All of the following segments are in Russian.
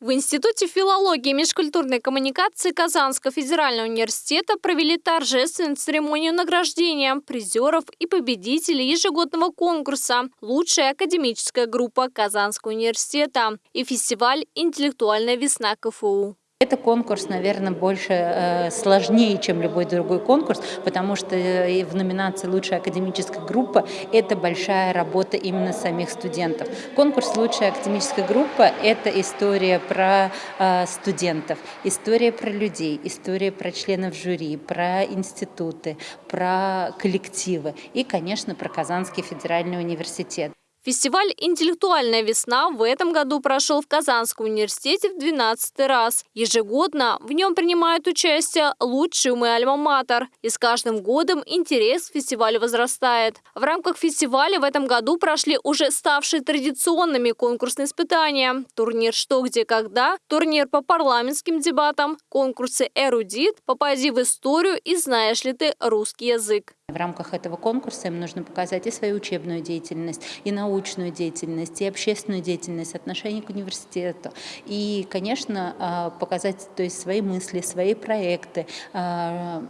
В Институте филологии и межкультурной коммуникации Казанского федерального университета провели торжественную церемонию награждения призеров и победителей ежегодного конкурса «Лучшая академическая группа Казанского университета» и фестиваль «Интеллектуальная весна КФУ». Это конкурс, наверное, больше э, сложнее, чем любой другой конкурс, потому что э, в номинации «Лучшая академическая группа» это большая работа именно самих студентов. Конкурс «Лучшая академическая группа» — это история про э, студентов, история про людей, история про членов жюри, про институты, про коллективы и, конечно, про Казанский федеральный университет. Фестиваль «Интеллектуальная весна» в этом году прошел в Казанском университете в 12 раз. Ежегодно в нем принимают участие лучшие умы Альма-Матер. И с каждым годом интерес к фестивалю возрастает. В рамках фестиваля в этом году прошли уже ставшие традиционными конкурсные испытания. Турнир «Что, где, когда», турнир по парламентским дебатам, конкурсы «Эрудит», «Попади в историю» и «Знаешь ли ты русский язык». В рамках этого конкурса им нужно показать и свою учебную деятельность, и научную деятельность, и общественную деятельность, отношение к университету. И, конечно, а, показать то есть, свои мысли, свои проекты, а,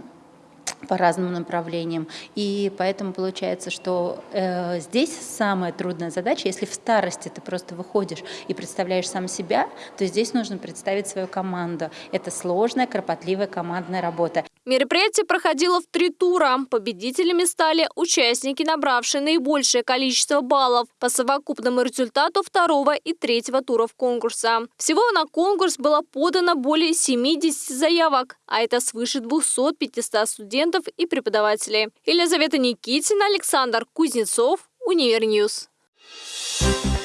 по разным направлениям. И поэтому получается, что э, здесь самая трудная задача, если в старости ты просто выходишь и представляешь сам себя, то здесь нужно представить свою команду. Это сложная, кропотливая командная работа. Мероприятие проходило в три тура. Победителями стали участники, набравшие наибольшее количество баллов по совокупному результату второго и третьего туров конкурса. Всего на конкурс было подано более 70 заявок, а это свыше 200-500 студентов и преподавателей. Елизавета Никитина, Александр Кузнецов, Univer News. Thank you.